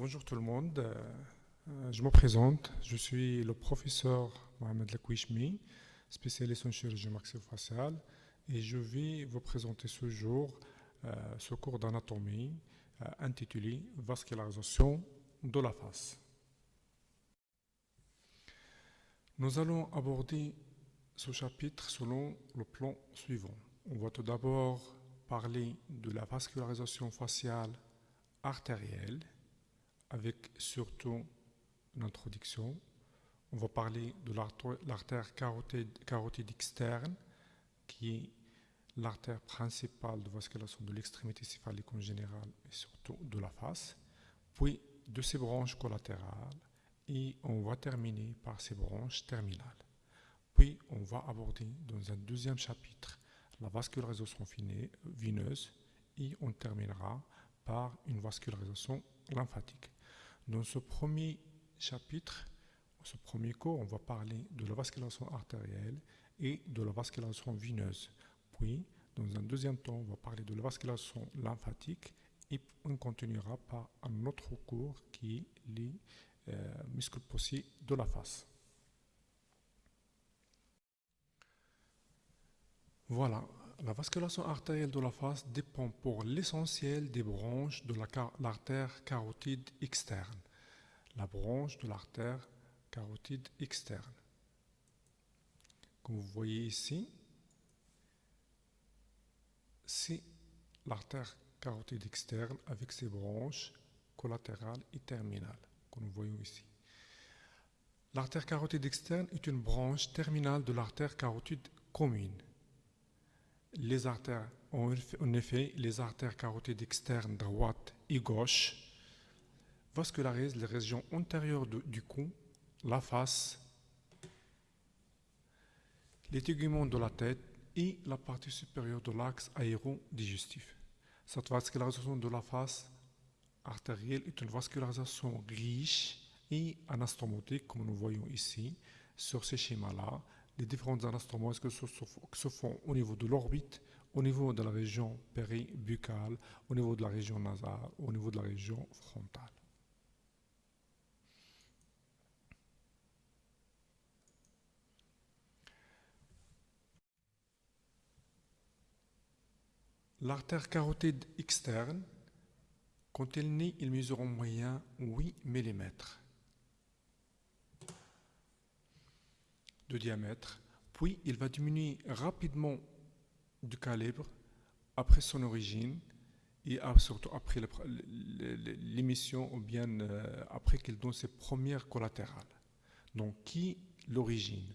Bonjour tout le monde, euh, je me présente, je suis le professeur Mohamed Lakouishmi, spécialiste en chirurgie maxillofaciale et je vais vous présenter ce jour euh, ce cours d'anatomie euh, intitulé Vascularisation de la face. Nous allons aborder ce chapitre selon le plan suivant. On va tout d'abord parler de la vascularisation faciale artérielle avec surtout une introduction. On va parler de l'artère carotide, externe, qui est l'artère principale de vascularisation de l'extrémité céphalique en général et surtout de la face, puis de ses branches collatérales et on va terminer par ses branches terminales. Puis on va aborder dans un deuxième chapitre la vascularisation vineuse et on terminera par une vascularisation lymphatique. Dans ce premier chapitre, ce premier cours, on va parler de la vascularisation artérielle et de la vascularisation vineuse. Puis, dans un deuxième temps, on va parler de la vascularisation lymphatique et on continuera par un autre cours qui est les euh, muscles possiers de la face. Voilà, la vascularisation artérielle de la face dépend pour l'essentiel des branches de l'artère carotide externe. La branche de l'artère carotide externe. Comme vous voyez ici, c'est l'artère carotide externe avec ses branches collatérales et terminales, comme nous voyons ici. L'artère carotide externe est une branche terminale de l'artère carotide commune les artères, en effet, les artères carotides externes droite et gauche vascularisent les régions antérieures du cou, la face, les teguments de la tête et la partie supérieure de l'axe aérodigestif. Cette vascularisation de la face artérielle est une vascularisation riche et anastomotique, comme nous voyons ici, sur ces schémas-là, les différentes anastomoses que se, font au niveau de l'orbite, au niveau de la région péribuccale, au niveau de la région nasale, au niveau de la région frontale? L'artère carotide externe, quand elle naît, il mesure en moyen 8 mm. De diamètre, puis il va diminuer rapidement du calibre après son origine et surtout après l'émission ou bien euh, après qu'il donne ses premières collatérales. Donc, qui l'origine?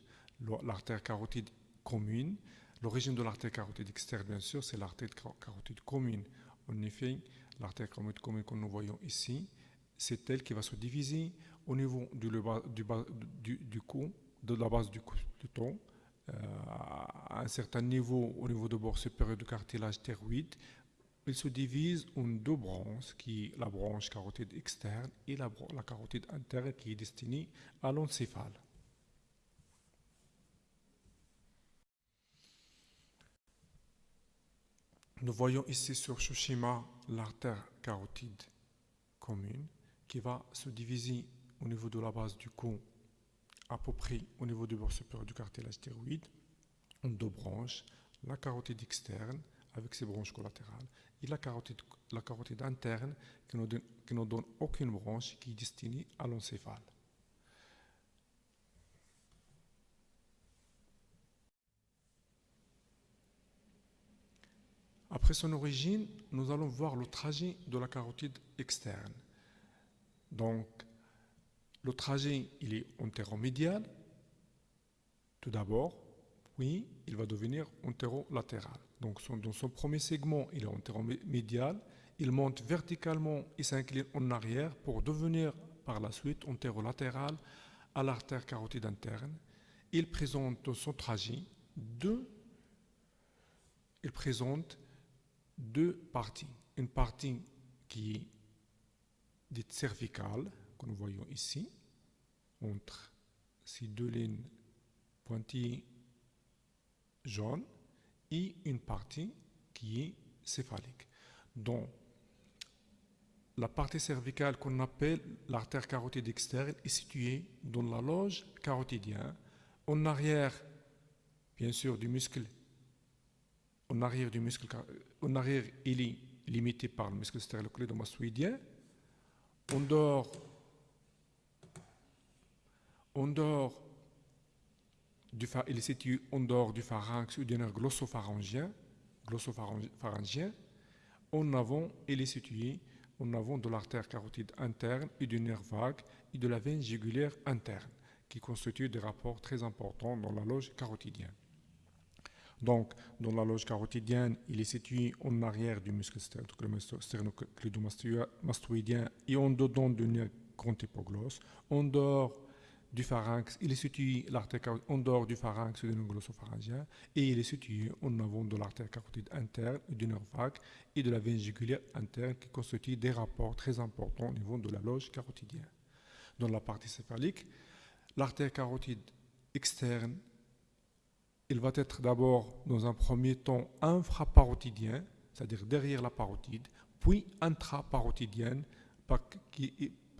L'artère carotide commune. L'origine de l'artère carotide externe, bien sûr, c'est l'artère carotide commune. En effet, l'artère carotide commune que nous voyons ici, c'est elle qui va se diviser au niveau du, du, du cou de la base du, du ton, euh, à un certain niveau, au niveau de bord supérieur du cartilage thyroïde, il se divise en deux branches, qui la branche carotide externe et la, la carotide interne qui est destinée à l'encéphale. Nous voyons ici sur ce schéma l'artère carotide commune qui va se diviser au niveau de la base du cou à peu près au niveau du bord supérieur du cartilage thyroïde, en deux branches, la carotide externe avec ses branches collatérales et la carotide, interne qui ne, donne, qui ne donne aucune branche qui est destinée à l'encéphale. Après son origine, nous allons voir le trajet de la carotide externe. Donc, le trajet, il est antéromédial, tout d'abord, puis il va devenir antérolatéral. Donc dans son premier segment, il est antéromédial, il monte verticalement et s'incline en arrière pour devenir par la suite antérolatéral à l'artère carotide interne. Il présente dans son trajet deux, il présente deux parties. Une partie qui est dite cervicale, que nous voyons ici, entre ces deux lignes pointillées jaunes et une partie qui est céphalique. Donc, la partie cervicale qu'on appelle l'artère carotide externe est située dans la loge carotidienne, en arrière, bien sûr, du muscle. En arrière du muscle, en arrière, il est limité par le muscle sternocleidomastoïdien. En dehors, en dehors du, il est situé en dehors du pharynx ou du nerf glossopharyngien, glossopharyngien. En avant, il est situé en avant de l'artère carotide interne et du nerf vague et de la veine jugulaire interne, qui constituent des rapports très importants dans la loge carotidienne. Donc, dans la loge carotidienne, il est situé en arrière du muscle sternocleidomastoïdien et en dedans du nerf grand hypoglosse, du pharynx, il est situé en dehors du pharynx et du nerf glossopharyngien et il est situé en avant de l'artère carotide interne du nerf vague et de la veine interne qui constituent des rapports très importants au niveau de la loge carotidienne. Dans la partie céphalique, l'artère carotide externe, il va être d'abord dans un premier temps infraparotidien, c'est-à-dire derrière la parotide, puis intraparotidienne,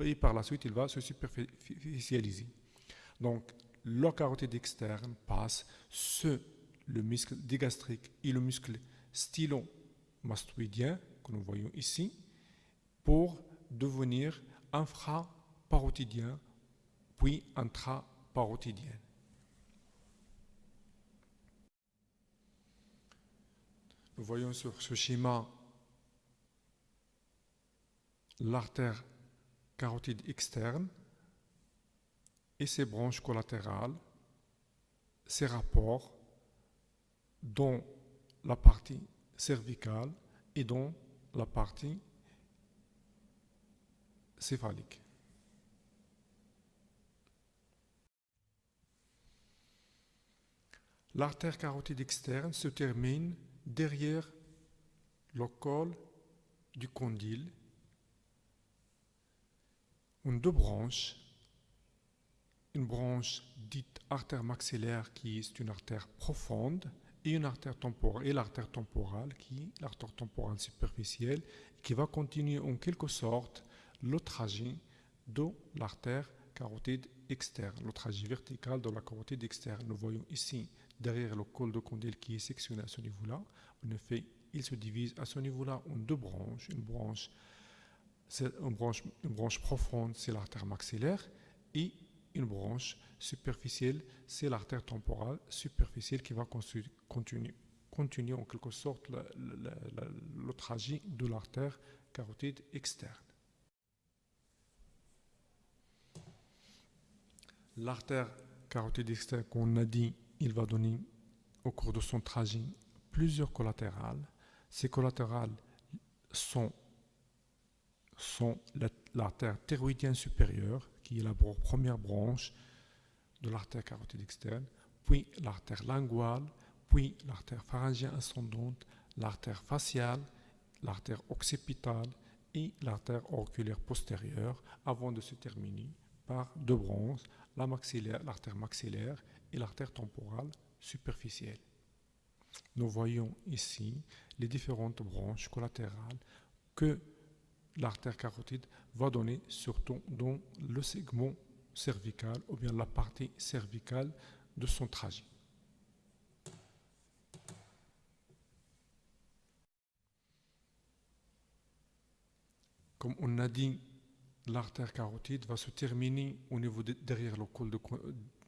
et par la suite il va se superficialiser. Donc, le carotide externe passe sur le muscle digastrique et le muscle stylomastoïdien, que nous voyons ici, pour devenir infraparotidien, puis intraparotidien. Nous voyons sur ce schéma l'artère carotide externe et ses branches collatérales, ses rapports dans la partie cervicale et dans la partie céphalique. L'artère carotide externe se termine derrière le col du condyle en deux branches une branche dite artère maxillaire qui est une artère profonde et une artère temporale et l'artère temporale qui l'artère temporale superficielle qui va continuer en quelque sorte le trajet de l'artère carotide externe, le trajet vertical de la carotide externe. Nous voyons ici derrière le col de condyle qui est sectionné à ce niveau-là. En effet, il se divise à ce niveau-là en deux branches. Une branche, une branche, profonde, c'est l'artère maxillaire, une branche superficielle, c'est l'artère temporale superficielle qui va continuer, en quelque sorte le, trajet de l'artère carotide externe. L'artère carotide externe, qu'on a dit, il va donner au cours de son trajet plusieurs collatérales. Ces collatérales sont, sont l'artère thyroïdienne supérieure, qui est la première branche de l'artère carotide externe, puis l'artère linguale, puis l'artère pharyngienne ascendante, l'artère faciale, l'artère occipitale et l'artère auriculaire postérieure, avant de se terminer par deux branches, la maxillaire, l'artère maxillaire et l'artère temporale superficielle. Nous voyons ici les différentes branches collatérales que l'artère carotide va donner surtout dans le segment cervical ou bien la partie cervicale de son trajet. Comme on a dit, l'artère carotide va se terminer au niveau derrière le col,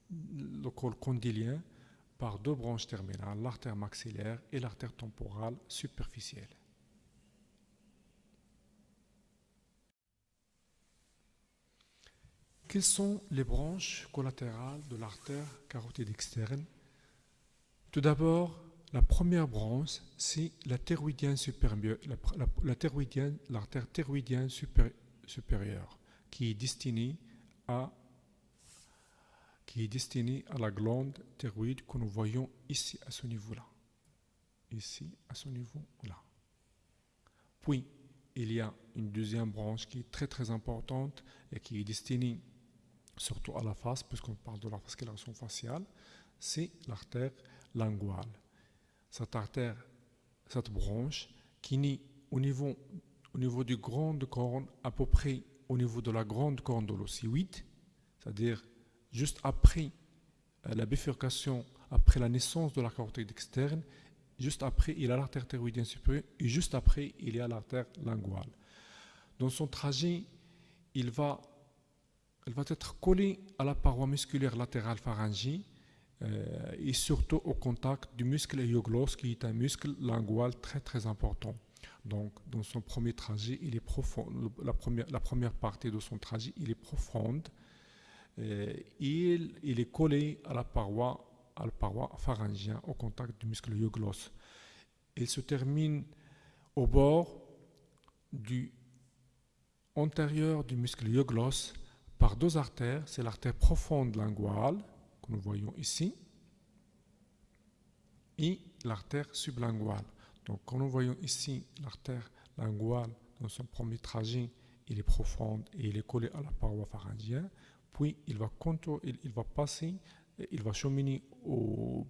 le col condylien par deux branches terminales, l'artère maxillaire et l'artère temporale superficielle. Quelles sont les branches collatérales de l'artère carotide externe? Tout d'abord, la première branche, c'est l'artère thyroïdienne supérieure, qui est destinée à qui est destinée à la glande thyroïde que nous voyons ici à ce niveau-là. Ici à ce niveau-là. Puis, il y a une deuxième branche qui est très très importante et qui est destinée surtout à la face, puisqu'on parle de la fascularisation faciale, c'est l'artère linguale. Cette artère, cette branche qui naît au niveau, au niveau du grande corne, à peu près au niveau de la grande corne de l'ossioïde, c'est-à-dire juste après euh, la bifurcation, après la naissance de la cortex externe, juste après il y a l'artère thyroïdienne supérieure et juste après il y a l'artère linguale. Dans son trajet, il va, elle va être collé à la paroi musculaire latérale pharyngée euh, et surtout au contact du muscle hyoglosse qui est un muscle lingual très très important. Donc, dans son premier trajet, il est profond. La première, la première partie de son trajet, il est profonde. Euh, il, il, est collé à la paroi, à la paroi pharyngienne, au contact du muscle hyoglosse. Il se termine au bord du antérieur du muscle hyoglosse par deux artères. C'est l'artère profonde linguale que nous voyons ici et l'artère sublinguale. Donc, quand nous voyons ici l'artère linguale dans son premier trajet, il est profonde et il est collé à la paroi pharyngienne. Puis, il va, il, va passer, il va cheminer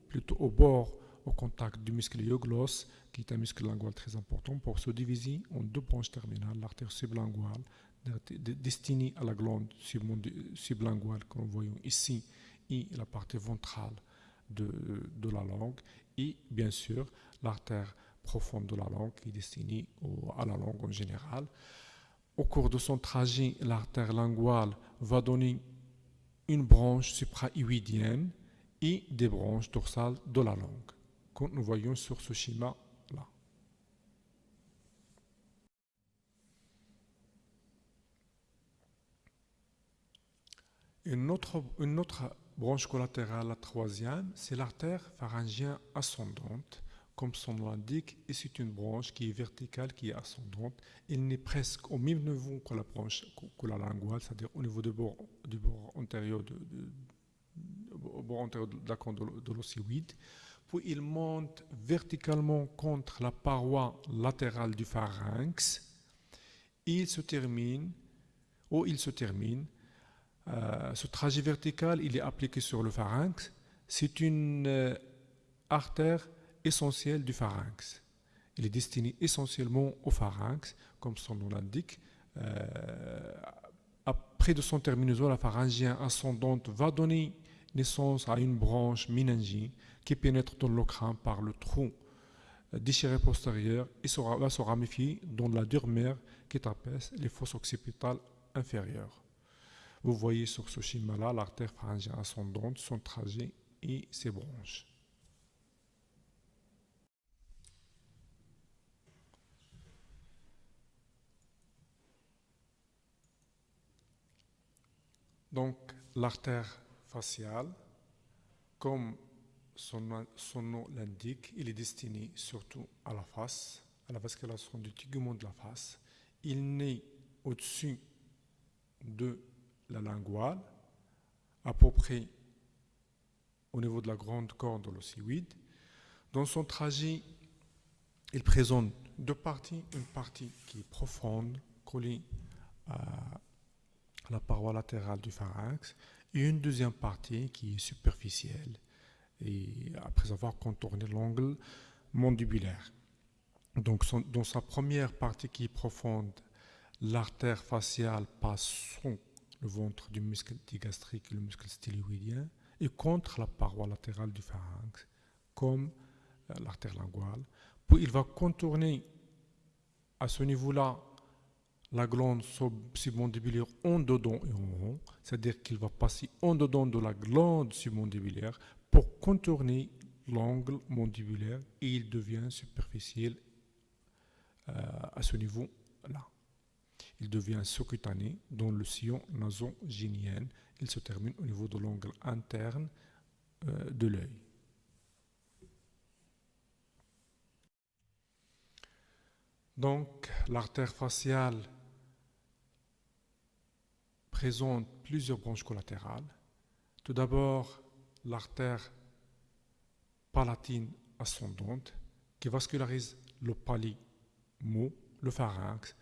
plutôt au bord, au contact du muscle hyoglosse, qui est un muscle lingual très important, pour se diviser en deux branches terminales, l'artère sublinguale, destinée à la glande sublinguale que nous voyons ici, et la partie ventrale de, de la langue, et bien sûr l'artère profonde de la langue qui est destinée à la langue en général. Au cours de son trajet, l'artère linguale va donner une branche supra-huidienne et des branches dorsales de la langue, comme nous voyons sur ce schéma-là. Une autre, branche collatérale, la troisième, c'est l'artère pharyngienne ascendante comme son nom l'indique, et c'est une branche qui est verticale, qui est ascendante. Elle n'est presque au même niveau que la branche, que la c'est-à-dire au niveau du bord, antérieur de, de. Puis il monte verticalement contre la paroi latérale du pharynx. Il se termine, ou il se termine, euh, ce trajet vertical, il est appliqué sur le pharynx. C'est une euh, artère essentiel du pharynx. Il est destiné essentiellement au pharynx, comme son nom l'indique. Euh, après de son terminaison, la pharyngien ascendante va donner naissance à une branche méningique qui pénètre dans le crâne par le trou déchiré postérieur et va se ramifier dans la durmère qui tapaisse les fosses occipitales inférieures. Vous voyez sur ce schéma-là l'artère pharyngienne ascendante, son trajet et ses branches. Donc, l'artère faciale, comme son, nom l'indique, il est destiné surtout à la face, à la vascularisation du tégument de la face. Il naît au-dessus de la linguale, à peu près au niveau de la grande corde de l'ossioïde. Dans son trajet, il présente deux parties, une partie qui est profonde, collée à la paroi latérale du pharynx, et une deuxième partie qui est superficielle, et après avoir contourné l'angle mandibulaire. Donc, dans sa première partie qui est profonde, l'artère faciale passe sous le ventre du muscle digastrique et le muscle styloïdien et contre la paroi latérale du pharynx, comme euh, l'artère linguale. Puis il va contourner à ce niveau-là la glande submandibulaire en dedans et en haut, c'est-à-dire qu'il va passer en dedans de la glande submandibulaire pour contourner l'angle mandibulaire et il devient superficiel euh, à ce niveau-là. Il devient sous-cutané dans le sillon nasogénien. Il se termine au niveau de l'angle interne euh, de l'œil. Donc, l'artère faciale présente plusieurs branches collatérales. Tout d'abord, l'artère palatine ascendante qui vascularise le palimo, le pharynx,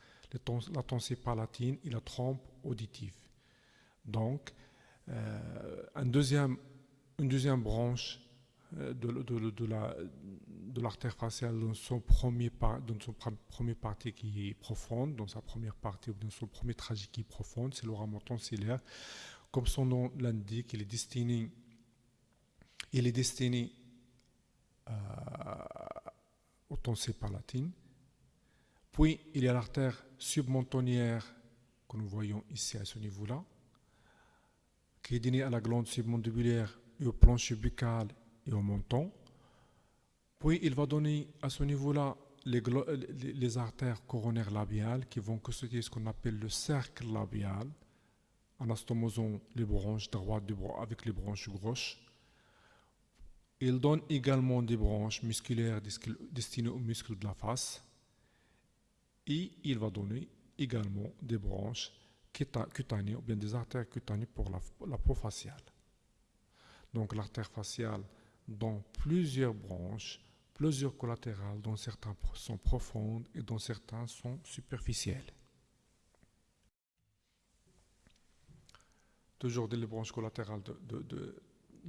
la tonsille palatine et la trompe auditive. Donc, euh, une deuxième branche euh, de, de, la, de l'artère faciale dans son premier, partie qui est profonde, dans sa première partie ou dans son premier trajet qui est profonde, c'est l'auramour tonsillaire. Comme son nom l'indique, il est destiné, il est destiné euh, au tonsil palatine. Puis il y a l'artère submontonnière que nous voyons ici à ce niveau-là, qui est donnée à la glande submandibulaire et au plancher buccal et au menton. Puis il va donner à ce niveau-là les, artères coronaires labiales qui vont constituer ce qu'on appelle le cercle labial, en astomosant les branches droites avec les branches gauches. Il donne également des branches musculaires destinées aux muscles de la face. Et il va donner également des branches cutanées ou bien des artères cutanées pour la, peau faciale. Donc l'artère faciale dans plusieurs branches plusieurs collatérales dont certains sont profondes et dont certains sont superficielles. Toujours des branches collatérales de,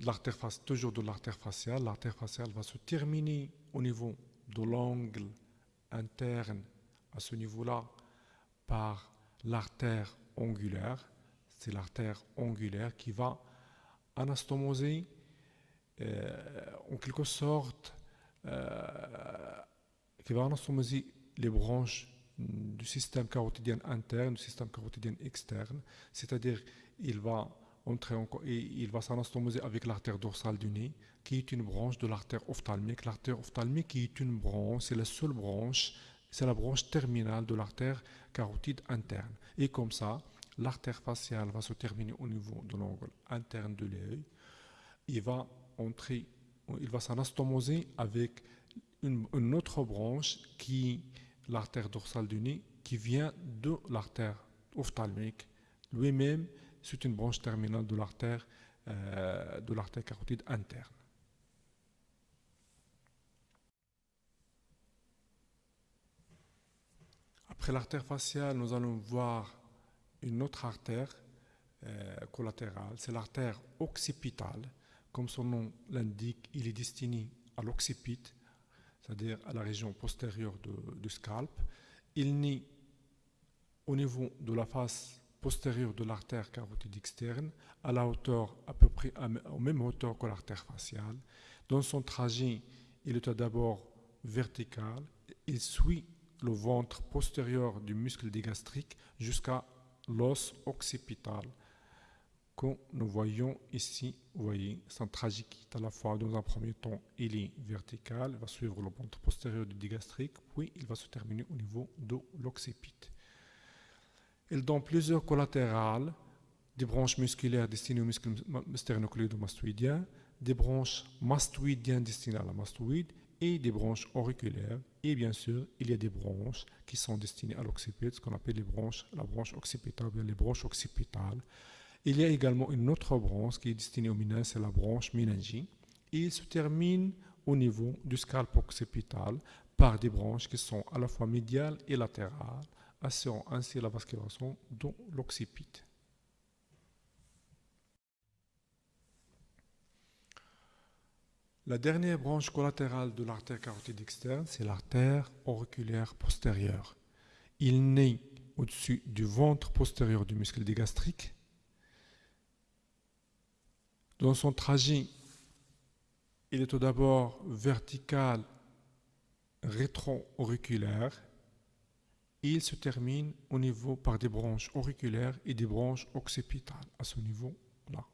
l'artère toujours de l'artère faciale. L'artère faciale va se terminer au niveau de l'angle interne à ce niveau-là par l'artère angulaire. C'est l'artère angulaire qui va anastomoser euh, en quelque sorte euh, qui va anastomoser les branches du système carotidien interne, du système carotidien externe, c'est-à-dire il va entrer en, et il va s'anastomoser avec l'artère dorsale du nez, qui est une branche de l'artère ophtalmique. L'artère ophtalmique est une branche, c'est la seule branche, c'est la branche terminale de l'artère carotide interne. Et comme ça, l'artère faciale va se terminer au niveau de l'angle interne de l'œil. Il va entrer s'anastomoser avec une, autre branche qui l'artère dorsale du nez qui vient de l'artère ophtalmique. Lui-même, c'est une branche terminale de l'artère euh, de l'artère carotide interne. L'artère faciale, nous allons voir une autre artère euh, collatérale, c'est l'artère occipitale comme son nom l'indique, il est destiné à l'occipit, c'est-à-dire à la région postérieure du scalp. Il naît au niveau de la face postérieure de l'artère carotide externe, à la hauteur à peu près à, même hauteur que l'artère faciale. Dans son trajet, il est d'abord vertical, il suit le ventre postérieur du muscle digastrique jusqu'à l'os occipital que nous voyons ici, vous voyez, c'est tragique à la fois, dans un premier temps, il est vertical, il va suivre le ventre postérieur du digastrique, puis il va se terminer au niveau de l'occipit. Il donne plusieurs collatérales, des branches musculaires destinées au muscle sternocleidomastoïdien, des branches mastoïdiennes destinées à la mastoïde, et des branches auriculaires. Et bien sûr, il y a des branches qui sont destinées à l'occipit, ce qu'on appelle les branches, la branche occipitale, bien les branches occipitales. Il y a également une autre branche qui est destinée au méninge, c'est la branche méningie. Et il se termine au niveau du scalp occipital par des branches qui sont à la fois médiales et latérales, assurant ainsi la vascularisation de l'occipit. La dernière branche collatérale de l'artère carotide externe, c'est l'artère auriculaire postérieure. Il naît au-dessus du ventre postérieur du muscle digastrique dans son trajet, il est tout d'abord vertical, rétro-auriculaire. Il se termine au niveau par des branches auriculaires et des branches occipitales à ce niveau-là.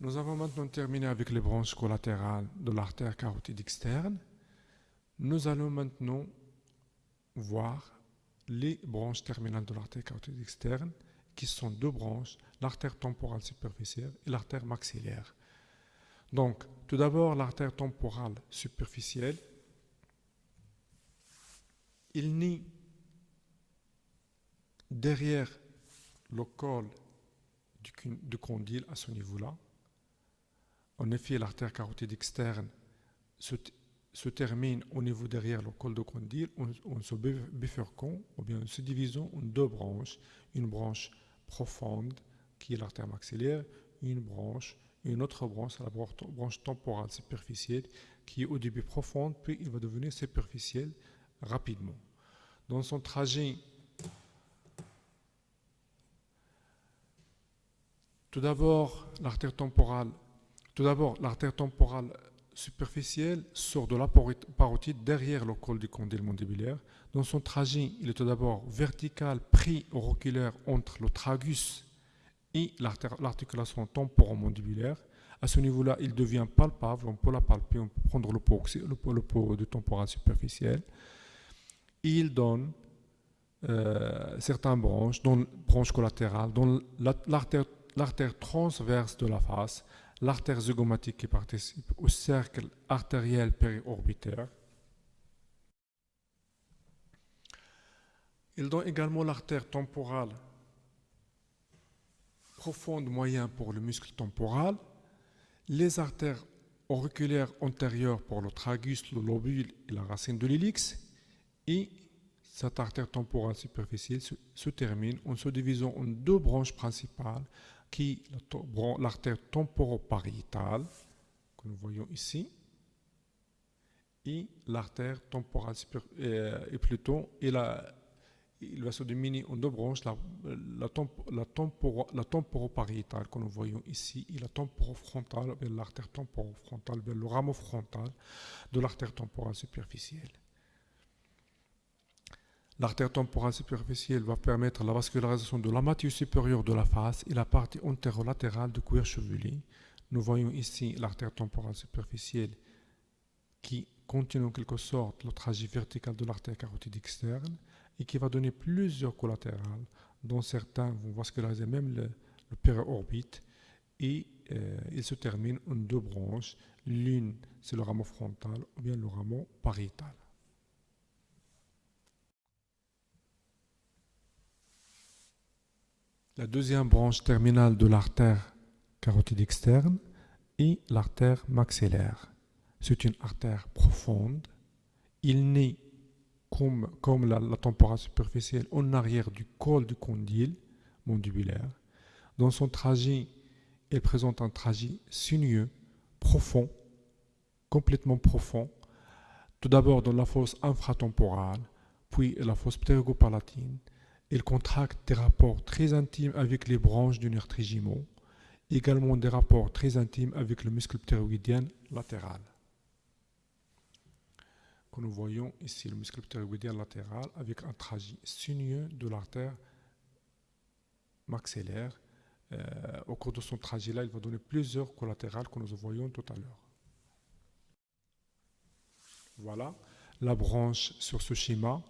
Nous avons maintenant terminé avec les branches collatérales de l'artère carotide externe. Nous allons maintenant voir les branches terminales de l'artère carotide externe, qui sont deux branches, l'artère temporale superficielle et l'artère maxillaire. Donc, tout d'abord, l'artère temporale superficielle, il naît derrière le col du, condyle à ce niveau-là. En effet, l'artère carotide externe se, termine au niveau derrière le col de condyle en, se bifurquant ou bien en se divisant en deux branches, une branche profonde qui est l'artère maxillaire, une branche, une autre branche, la branche temporale superficielle, qui est au début profonde, puis il va devenir superficielle rapidement. Dans son trajet, tout d'abord, l'artère temporale, tout d'abord, l'artère temporale superficielle sort de la parotide derrière le col du condyle mandibulaire. Dans son trajet, il est tout d'abord vertical, pris auriculaire entre le tragus et l'articulation temporomandibulaire. À ce niveau-là, il devient palpable, on peut la palper, on peut prendre le pot, le, temporal superficiel. Il donne euh, certaines branches, dont branche collatérale, dont l'artère transverse de la face, l'artère zygomatique qui participe au cercle artériel périorbitaire. Il donne également l'artère temporale profonde moyen pour le muscle temporal, les artères auriculaires antérieures pour le tragus, le lobule et la racine de l'hélix, et cette artère temporale superficielle se, termine en se divisant en deux branches principales, qui l'artère temporopariétale, que nous voyons ici, et l'artère temporale euh, et plutôt il va se déminer en deux branches, la, la, la, temporopariétale que nous voyons ici et la temporofrontale, l'artère temporofrontale, le rameau frontal de l'artère temporale superficielle. L'artère temporale superficielle va permettre la vascularisation de la matière supérieure de la face et la partie antérolatérale du cuir chevelu. Nous voyons ici l'artère temporale superficielle qui continue en quelque sorte le trajet vertical de l'artère carotide externe et qui va donner plusieurs collatérales, dont certains vont vasculariser même le, le périorbite et euh, il se termine en deux branches. L'une, c'est le rameau frontal ou bien le rameau pariétal. La deuxième branche terminale de l'artère carotide externe est l'artère maxillaire. C'est une artère profonde. Il naît comme, la, temporale superficielle en arrière du col du condyle mandibulaire. Dans son trajet, elle présente un trajet sinueux, profond, complètement profond, tout d'abord dans la fosse infratemporale, puis la fosse ptérygopalatine, il contracte des rapports très intimes avec les branches du nerf trigimeau, également des rapports très intimes avec le muscle ptérygoïdien latéral. Que nous voyons ici le muscle ptérygoïdien latéral avec un trajet sinueux de l'artère maxillaire. Euh, au cours de son trajet-là, il va donner plusieurs collatérales que nous voyons tout à l'heure. Voilà la branche sur ce schéma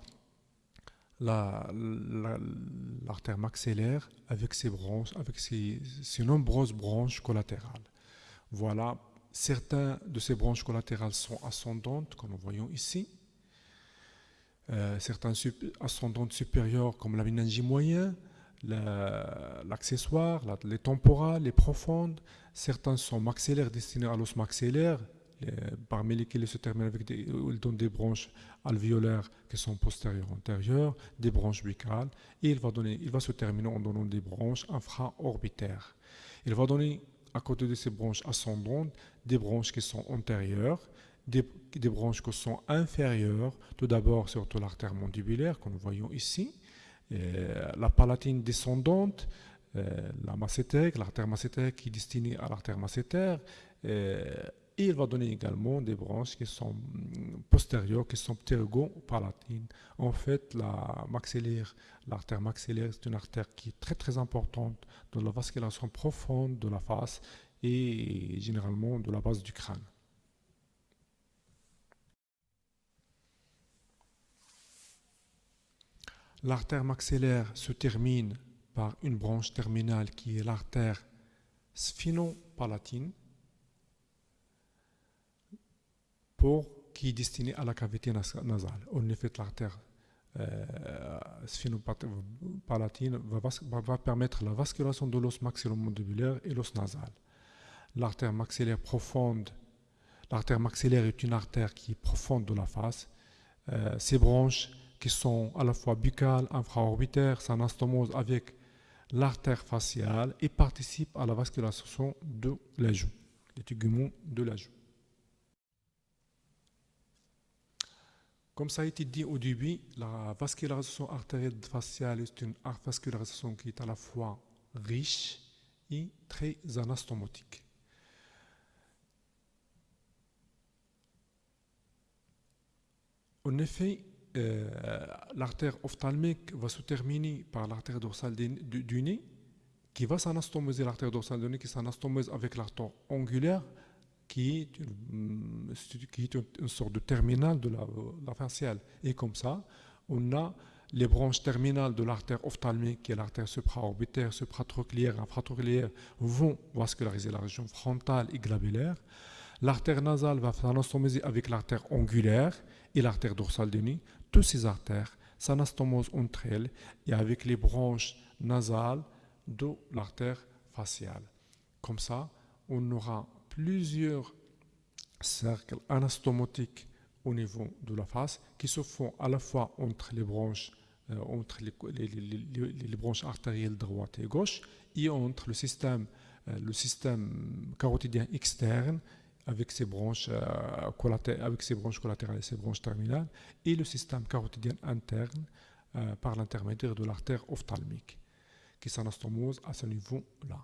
l'artère maxillaire avec ses branches, avec ses, nombreuses branches collatérales. Voilà, certains de ces branches collatérales sont ascendantes, comme nous voyons ici. Euh, certaines ascendantes supérieures comme la méningie moyen, l'accessoire, les temporales, les profondes. Certains sont maxillaires destinés à l'os maxillaire, parmi lesquels se terminent avec des, ils donnent des branches alvéolaires qui sont postérieures antérieures, des branches buccales, et il va, donner, il va se terminer en donnant des branches infraorbitaires. Il va donner, à côté de ces branches ascendantes, des branches qui sont antérieures, des, branches qui sont inférieures, tout d'abord surtout l'artère mandibulaire, que nous voyons ici, la palatine descendante, euh, la massétère, l'artère massétère qui est destinée à l'artère massétère, et il va donner également des branches qui sont mm, postérieures, qui sont pterygopalatines. En fait, l'artère maxillaire, c'est une artère qui est très très importante dans la vascularisation profonde de la face et généralement de la base du crâne. L'artère maxillaire se termine par une branche terminale qui est l'artère sphinopalatine qui est destiné à la cavité nasale. En effet, l'artère euh, sphinopalatine va, permettre la vascularisation de l'os maxillomandibulaire et l'os nasal. L'artère maxillaire profonde, l'artère maxillaire est une artère qui est profonde de la face. Euh, ces branches qui sont à la fois buccales, infraorbitaires, s'anastomosent avec l'artère faciale et participe à la vascularisation de la joue, les téguments de la joue. Comme ça a été dit au début, la vascularisation artérielle faciale est une vascularisation qui est à la fois riche et très anastomotique. En effet, euh, l'artère ophtalmique va se terminer par l'artère dorsale du, nez, qui va s'anastomoser l'artère dorsale du nez, qui s'anastomose avec l'artère angulaire, qui est, une, une, sorte de terminal de la, la, faciale. Et comme ça, on a les branches terminales de l'artère ophtalmique, qui est l'artère supraorbitaire, supratrochléaire, infratrochléaire, vont vasculariser la région frontale et glabulaire. L'artère nasale va s'anastomoser avec l'artère angulaire et l'artère dorsale du nez. Toutes ces artères s'anastomosent entre elles et avec les branches nasales de l'artère faciale. Comme ça, on aura plusieurs cercles anastomotiques au niveau de la face qui se font à la fois entre les branches, euh, entre les, branches artérielles droite et gauche et entre le système, euh, le système carotidien externe avec ses branches, euh, avec ses branches collatérales et ses branches terminales et le système carotidien interne par l'intermédiaire de l'artère ophtalmique qui s'anastomose à ce niveau-là.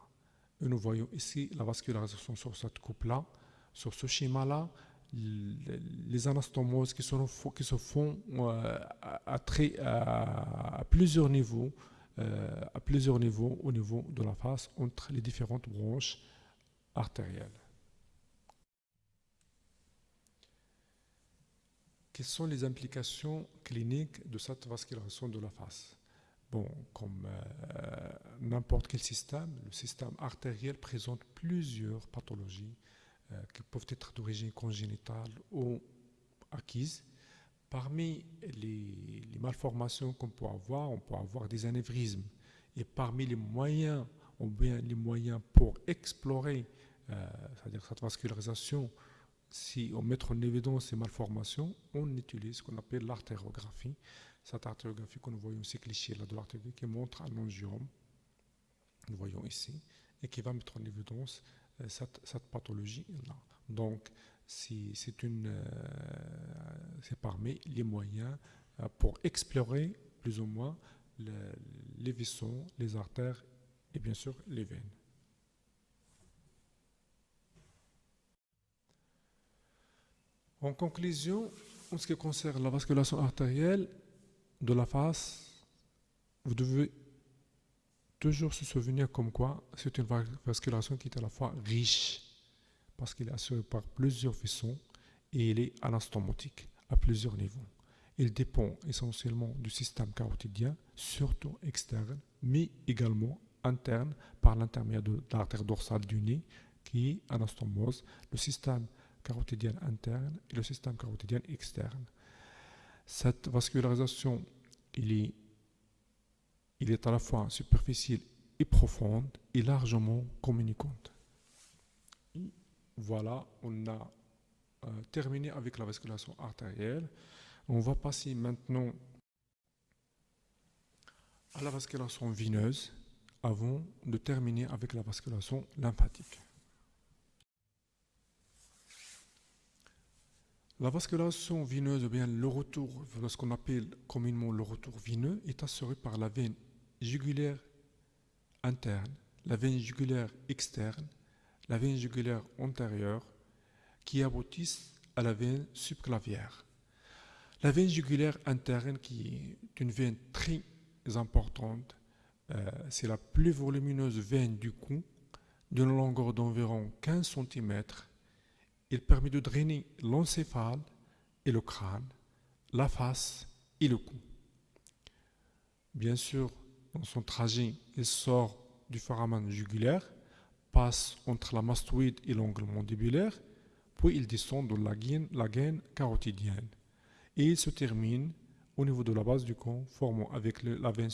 Et nous voyons ici la vascularisation sur cette coupe-là, sur ce schéma-là, les anastomoses qui, se font euh, à, plusieurs niveaux, euh, à plusieurs niveaux au niveau de la face entre les différentes branches artérielles. Quelles sont les implications cliniques de cette vascularisation de la face? Comme euh, n'importe quel système, le système artériel présente plusieurs pathologies euh, qui peuvent être d'origine congénitale ou acquise. Parmi les, malformations qu'on peut avoir, on peut avoir des anévrismes. Et parmi les moyens, ou bien les moyens pour explorer, euh, cette vascularisation, si on met en évidence ces malformations, on utilise ce qu'on appelle l'artérographie cette artériographie que nous voyons ici, cliché là de l'artériographie, qui montre un angiome, nous voyons ici, et qui va mettre en évidence euh, cette, pathologie-là. Donc, euh, c'est parmi les moyens euh, pour explorer plus ou moins les vaisseaux, les artères et bien sûr les veines. En conclusion, en ce qui concerne la vasculation artérielle, de la face, vous devez toujours se souvenir comme quoi c'est une vascularisation qui est à la fois riche, parce qu'elle est assurée par plusieurs façons et elle est anastomotique à plusieurs niveaux. Il dépend essentiellement du système carotidien, surtout externe, mais également interne par l'intermédiaire de l'artère dorsale du nez qui anastomose le système carotidien interne et le système carotidien externe. Cette vascularisation, il est, à la fois superficielle et profonde et largement communicante. Voilà, on a euh, terminé avec la vascularisation artérielle. On va passer maintenant à la vascularisation vineuse avant de terminer avec la vascularisation lymphatique. La vascularisation vineuse, ou bien le retour, ce qu'on appelle communément le retour vineux, est assuré par la veine jugulaire interne, la veine jugulaire externe, la veine jugulaire antérieure, qui aboutissent à la veine subclavière. La veine jugulaire interne, qui est une veine très importante, euh, c'est la plus volumineuse veine du cou, d'une longueur d'environ 15 cm il permet de drainer l'encéphale et le crâne, la face et le cou. Bien sûr, dans son trajet, il sort du foramen jugulaire, passe entre la mastoïde et l'ongle mandibulaire, puis il descend dans la gaine, carotidienne. Et il se termine au niveau de la base du cou, formant avec la veine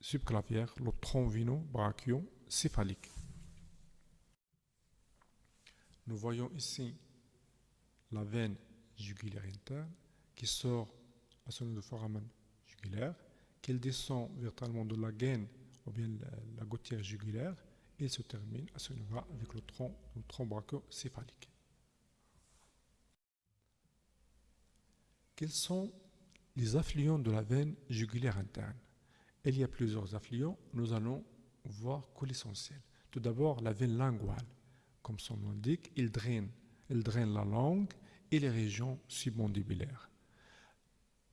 subclavière le tronc vino-brachio-céphalique. Nous voyons ici la veine jugulaire interne qui sort à son de foramen jugulaire, qu'elle descend verticalement de la gaine ou bien la, gouttière jugulaire, et se termine à ce niveau avec le tronc, le tronc. Quels sont les affluents de la veine jugulaire interne? Il y a plusieurs affluents, nous allons voir que l'essentiel. Tout d'abord, la veine linguale. Comme son nom l'indique, il draine, la langue et les régions submandibulaires.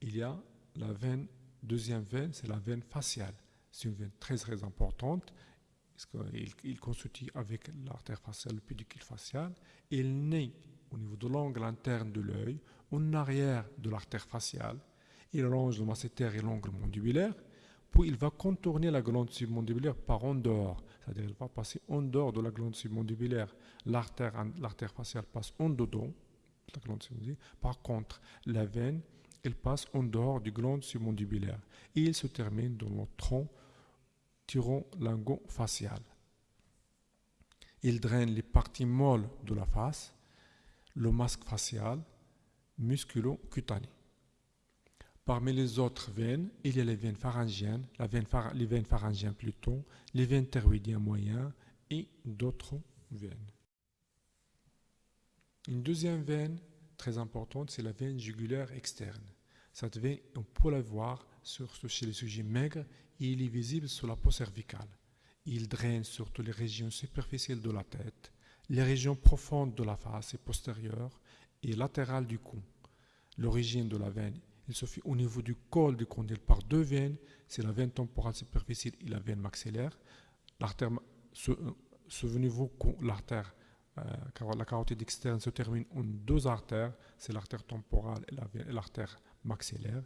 Il y a la veine, deuxième veine, c'est la veine faciale. C'est une veine très très importante. Il, il constitue avec l'artère faciale, le pédicule facial. Il naît au niveau de l'angle interne de l'œil, en arrière de l'artère faciale. Il longe le masséter et l'angle mandibulaire. Puis il va contourner la glande submandibulaire par en dehors. C'est-à-dire qu'il va passer en dehors de la glande submandibulaire. L'artère faciale passe en dedans. La glande Par contre, la veine, elle passe en dehors du glande submandibulaire. Et il se termine dans le tronc tyron-lingo-facial. Il draine les parties molles de la face, le masque facial, musculo-cutané. Parmi les autres veines, il y a les veines pharyngiennes, la veine les veines pharyngiennes plutôt, les veines thyroïdiennes moyennes et d'autres veines. Une deuxième veine très importante, c'est la veine jugulaire externe. Cette veine, on peut la voir chez les sujets maigres et il est visible sur la peau cervicale. Il draine surtout les régions superficielles de la tête, les régions profondes de la face et postérieure et latérales du cou. L'origine de la veine il se fait au niveau du col du condyle par deux veines, c'est la veine temporale superficielle et la veine maxillaire. Ce niveau, l'artère, euh, la carotide externe se termine en deux artères, c'est l'artère temporale et l'artère maxillaire.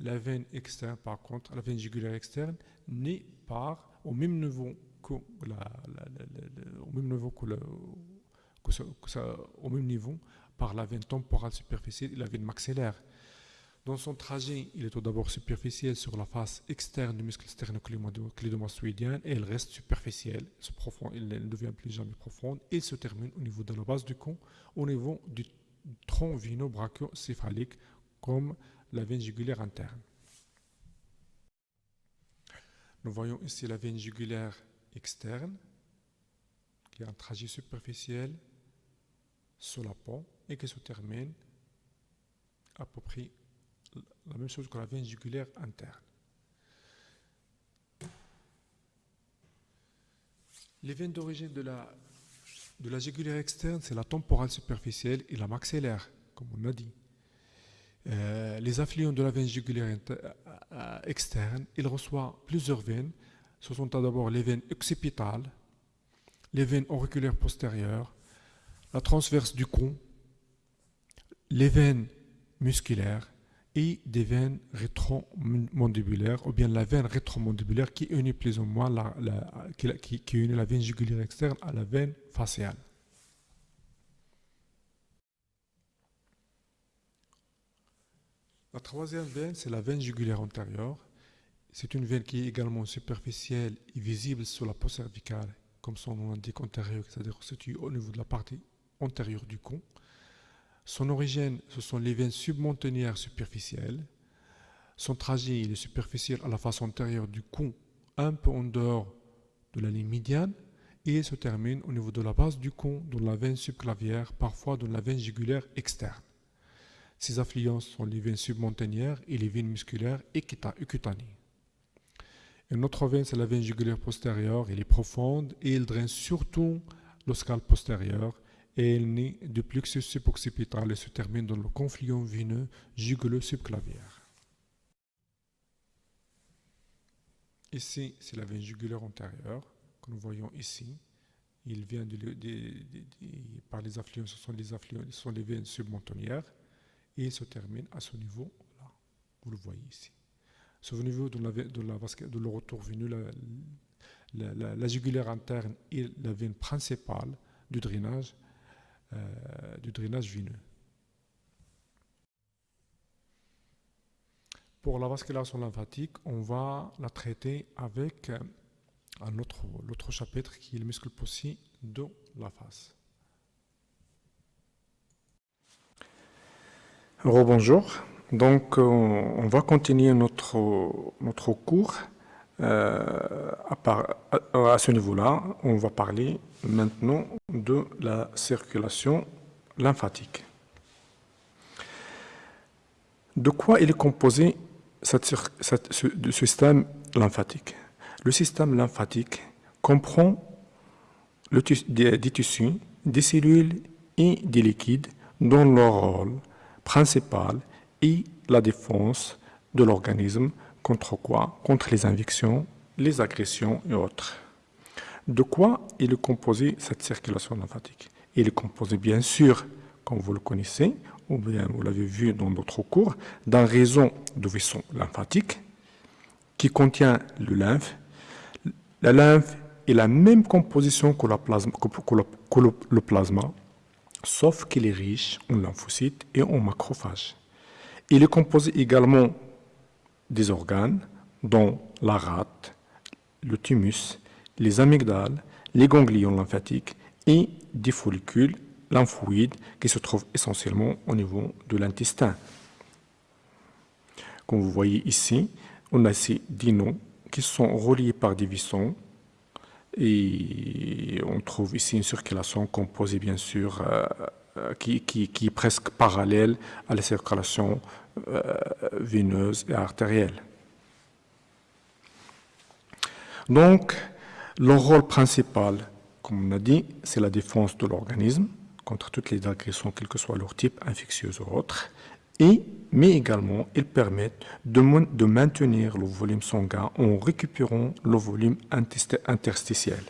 La veine externe, par contre, la veine jugulaire externe, n'est pas au même niveau que la, au même niveau que, au même niveau par la veine temporale superficielle et la veine maxillaire. Dans son trajet, il est tout d'abord superficiel sur la face externe du muscle sternoclédomastoïdien et il reste superficiel, il ne devient plus jamais profonde et se termine au niveau de la base du con, au niveau du tronc vino-brachiocéphalique comme la veine jugulaire interne. Nous voyons ici la veine jugulaire externe qui a un trajet superficiel sur la peau et qui se termine à peu près la même chose que la veine jugulaire interne. Les veines d'origine de la, de la jugulaire externe, c'est la temporale superficielle et la maxillaire, comme on a dit. Euh, les affluents de la veine jugulaire euh, externe, il reçoit plusieurs veines. Ce sont d'abord les veines occipitales, les veines auriculaires postérieures, la transverse du cou, les veines musculaires et des veines rétromandibulaires, ou bien la veine rétromandibulaire qui unit plus ou moins la, qui, unit la veine jugulaire externe à la veine faciale. La troisième veine, c'est la veine jugulaire antérieure. C'est une veine qui est également superficielle et visible sur la peau cervicale, comme son nom l'indique antérieure, c'est-à-dire située au niveau de la partie antérieure du cou. Son origine, ce sont les veines submontagnères superficielles. Son trajet, est superficiel à la face antérieure du cou, un peu en dehors de la ligne médiane, et se termine au niveau de la base du cou, dans la veine subclavière, parfois dans la veine jugulaire externe. Ces affluents sont les veines submontagnères et les veines musculaires et cutanées. Une autre veine, c'est la veine jugulaire postérieure. Elle est profonde et elle draine surtout le scalp postérieur et elle naît du plexus suboccipital et se termine dans le confluent veineux jugulo-subclavière. Ici, c'est la veine jugulaire antérieure que nous voyons ici. Il vient par les affluents, ce sont les affluents, ce sont les veines submontonnières et il se termine à ce niveau-là. Vous le voyez ici. Ce niveau de, la, de, la, de le retour veineux, la, la, la, jugulaire interne est la veine principale du drainage du drainage veineux. Pour la vascularisation lymphatique, on va la traiter avec euh, l'autre chapitre qui est le muscle possible de la face. Bonjour. Donc, euh, on va continuer notre cours euh, à, ce niveau-là, on va parler maintenant de la circulation lymphatique. De quoi est composé ce, système lymphatique? Le système lymphatique comprend des, tissus, des cellules et des liquides dont leur rôle principal est la défense de l'organisme Contre quoi? Contre les injections, les agressions et autres. De quoi est composé cette circulation lymphatique? Il est composé bien sûr, comme vous le connaissez, ou bien vous l'avez vu dans d'autres cours, d'un réseau de vaisseaux lymphatiques qui contient le lymphe. La lymphe est la même composition que, que le plasma, sauf qu'il est riche en lymphocytes et en macrophages. Il est composé également des organes, dont la rate, le thymus, les amygdales, les ganglions lymphatiques et des follicules lymphoïdes qui se trouvent essentiellement au niveau de l'intestin. Comme vous voyez ici, on a ces dinos qui sont reliés par des vissons et on trouve ici une circulation composée bien sûr euh, qui, est presque parallèle à la circulation euh, veineuse et artérielle. Donc, leur rôle principal, comme on a dit, c'est la défense de l'organisme contre toutes les agressions, quel que soit leur type, infectieux ou autre, et, mais également, ils permettent de maintenir le volume sanguin en récupérant le volume interstitiel.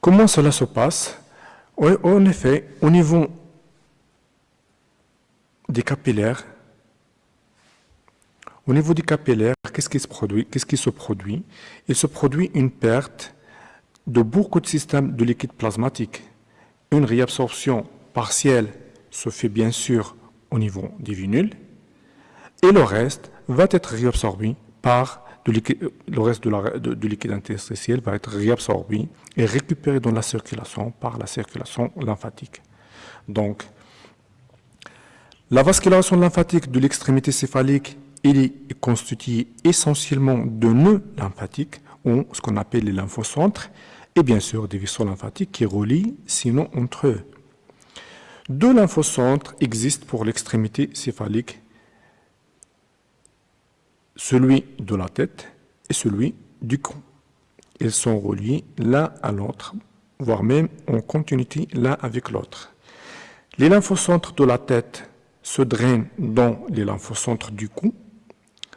Comment cela se passe? En effet, au niveau des capillaires, au niveau des capillaires, qu'est-ce qui se produit Il se produit une perte de beaucoup de systèmes de liquide plasmatique. Une réabsorption partielle se fait bien sûr au niveau des vinules, et le reste va être réabsorbé par le reste du liquide interstitiel va être réabsorbé et récupéré dans la circulation par la circulation lymphatique. Donc, la vascularisation lymphatique de l'extrémité céphalique est constituée essentiellement de nœuds lymphatiques, ou ce qu'on appelle les lymphocentres, et bien sûr des vaisseaux lymphatiques qui relient sinon entre eux. Deux lymphocentres existent pour l'extrémité céphalique, celui de la tête et celui du cou. Ils sont reliés l'un à l'autre, voire même en continuité l'un avec l'autre. Les lymphocentres de la tête se drainent dans les lymphocentres du cou.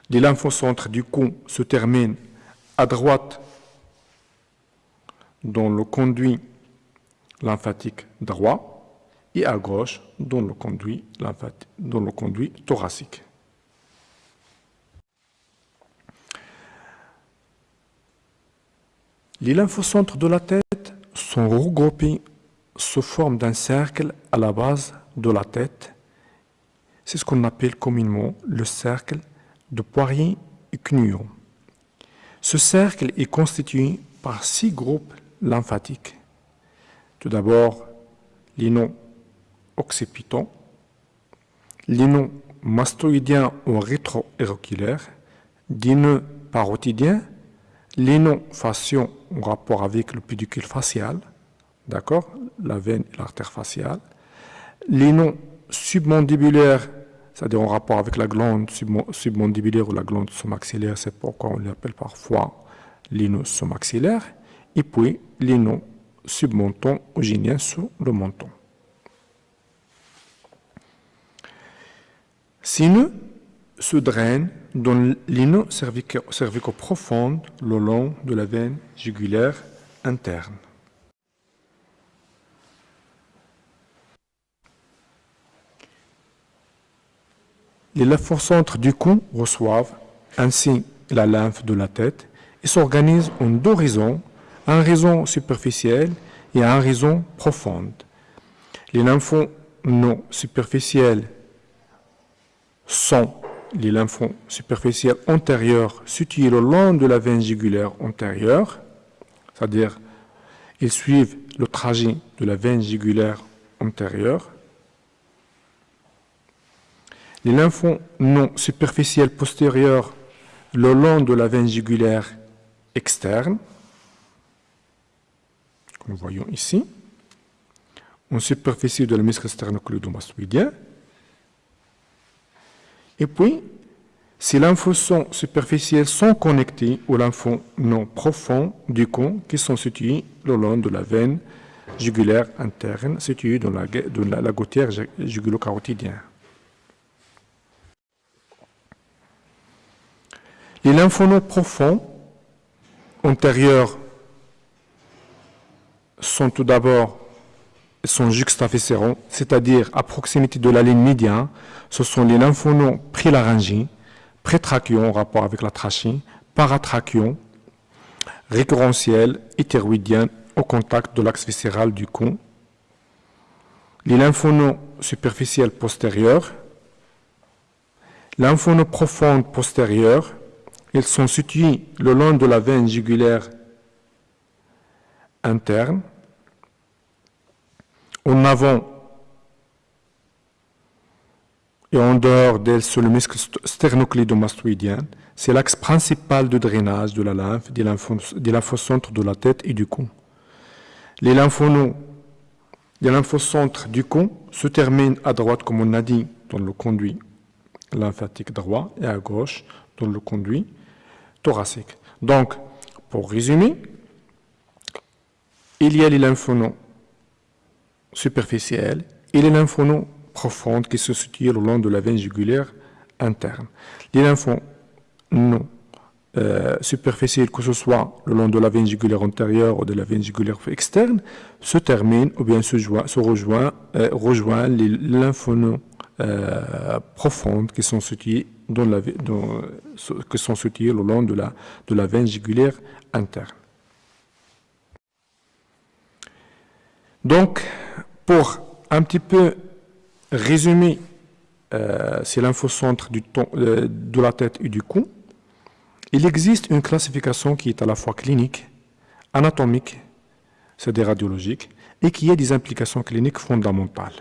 Les lymphocentres du cou se terminent à droite dans le conduit lymphatique droit et à gauche dans le conduit, dans thoracique. Les lymphocentres de la tête sont regroupés sous forme d'un cercle à la base de la tête c'est ce qu'on appelle communément le cercle de Poirier et Cnuon. Ce cercle est constitué par six groupes lymphatiques. Tout d'abord, les noms occipitants, les noms mastoïdiens ou rétro-éroculaires, des nœuds parotidiens, les noms fasciaux en rapport avec le pédicule facial, d'accord, la veine et l'artère faciale, les noms submandibulaire, c'est-à-dire en rapport avec la glande submandibulaire ou la glande sous-maxillaire, c'est pourquoi on l'appelle parfois l'ino sous-maxillaire, et puis l'ino submenton ou génien sous le menton. Nœuds se drainent dans l'ino cervico-profonde le long de la veine jugulaire interne. Les lymphocentres du cou reçoivent ainsi la lymphe de la tête et s'organisent en deux raisons, un raison superficiel et un raison profonde. Les lymphons non superficiels sont les lymphons superficiels antérieurs situés le long de la veine jugulaire antérieure, c'est-à-dire ils suivent le trajet de la veine jugulaire antérieure. Les lymphons non superficiels postérieurs le long de la veine jugulaire externe, que nous voyons ici, en superficie de la muscle sternocleidomastoïdien. Et puis, si lymphocytes superficiels sont connectés aux non profonds du con qui sont situés le long de la veine jugulaire interne située dans la, dans la, gouttière jugulo-carotidienne. Les lymphonodes profonds antérieurs sont tout d'abord sont juxtaviscéraux, c'est-à-dire à proximité de la ligne médiane, ce sont les lymphonodes prilaryngiens, prétrachions en rapport avec la trachée, paratrachions, récurrentiels, hétéroïdiens au contact de l'axe viscéral du con, les lymphonodes superficiels postérieurs, lymphonodes profondes postérieures, ils sont situés le long de la veine jugulaire interne, en avant et en dehors d'elle sur le muscle sternocleidomastoïdien. C'est l'axe principal de drainage de la lymphe des, lymphocentres de la tête et du cou. Les lymphonodes des lymphocentres du cou se terminent à droite, comme on a dit, dans le conduit lymphatique droit et à gauche dans le conduit thoracique. Donc, pour résumer, il y a les lymphonodes superficielles et les lymphonodes profondes qui se situent le long de la veine jugulaire interne. Les lymphonodes euh, superficiels, que ce soit le long de la veine jugulaire antérieure ou de la veine jugulaire externe, se terminent ou bien se, euh, rejoignent les lymphonodes euh, profondes qui sont situées le long de la veine jugulaire interne. Donc, pour un petit peu résumer euh, ces lymphocentres du euh, de la tête et du cou, il existe une classification qui est à la fois clinique, anatomique, c'est-à-dire radiologique, et qui a des implications cliniques fondamentales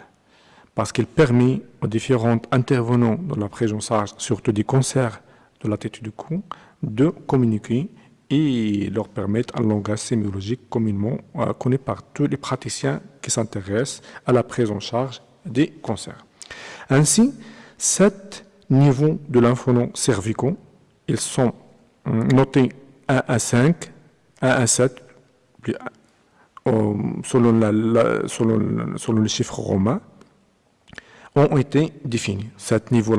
parce qu'il permet aux différents intervenants dans la prise surtout des cancers de la tête et du cou, de communiquer et leur permettre un langage sémiologique communément euh, connu par tous les praticiens qui s'intéressent à la prise en charge des cancers. Ainsi, sept niveaux de lymphonodes cervicaux, ils sont euh, notés 1 à 5, 1 à 7, euh, selon, la, selon, selon romain, ont été définis. Sept niveaux,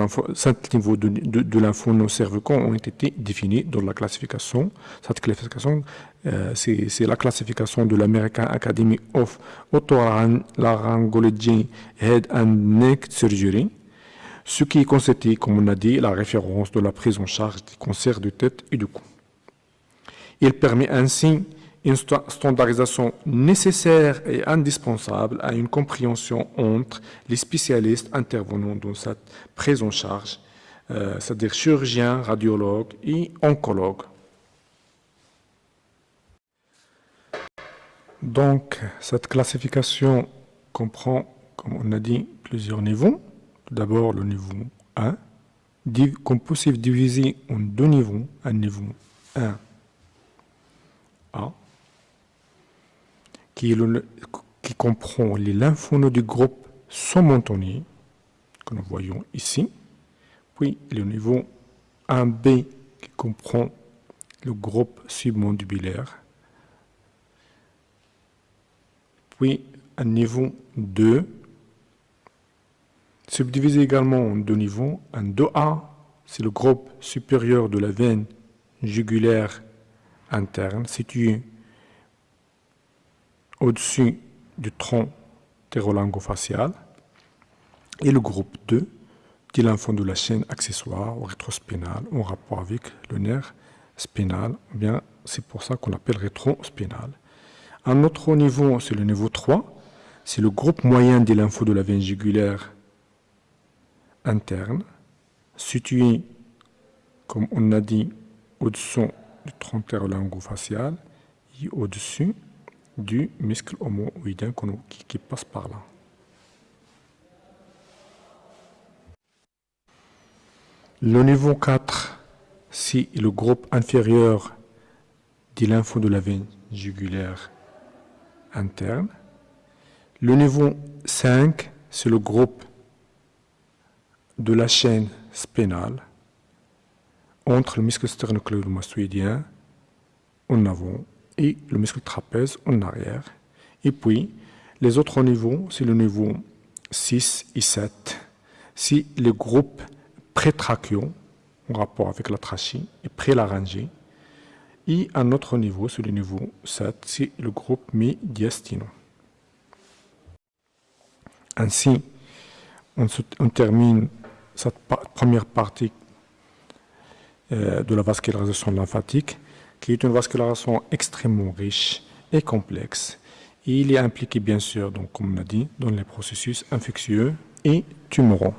niveaux de, de, de cervicaux ont été définis dans la classification. Cette classification, euh, c'est la classification de l'American Academy of Otolaryngology Head and Neck Surgery, ce qui constitue, comme on a dit, la référence de la prise en charge des cancers de tête et du cou. Il permet ainsi une standardisation nécessaire et indispensable à une compréhension entre les spécialistes intervenant dans cette prise en charge, euh, c'est-à-dire chirurgiens, radiologues et oncologues. Donc, cette classification comprend, comme on a dit, plusieurs niveaux. D'abord, le niveau 1, qu'on peut diviser en deux niveaux. Un niveau 1 A qui, comprend les lymphonodes du groupe sommentonier, que nous voyons ici, puis le niveau 1B qui comprend le groupe submandibulaire, puis un niveau 2, subdivisé également en deux niveaux, un 2A, c'est le groupe supérieur de la veine jugulaire interne situé au-dessus du tronc ptérolangofacial et le groupe 2 dit l'enfant de la chaîne accessoire ou rétrospinale en rapport avec le nerf spinal, bien c'est pour ça qu'on appelle rétrospinal. Un autre niveau, c'est le niveau 3, c'est le groupe moyen des lymphos de la veine jugulaire interne, situé, comme on a dit, au-dessous du tronc ptérolangofacial et au-dessus du muscle homoïdien qui, passe par là. Le niveau 4, c'est le groupe inférieur de l'info de la veine jugulaire interne. Le niveau 5, c'est le groupe de la chaîne spénale entre le muscle sternocleidomastoïdien en avant et le muscle trapèze en arrière. Et puis, les autres niveaux, c'est le niveau 6 et 7. C'est le groupe prétrachio, en rapport avec la trachée, et prélaryngée. Et un autre niveau, c'est le niveau 7, c'est le groupe médiastinum. Ainsi, on, termine cette première partie euh, de la vascularisation lymphatique, qui est une vascularisation extrêmement riche et complexe. il est impliqué, bien sûr, comme on a dit, dans les processus infectieux et tumoraux.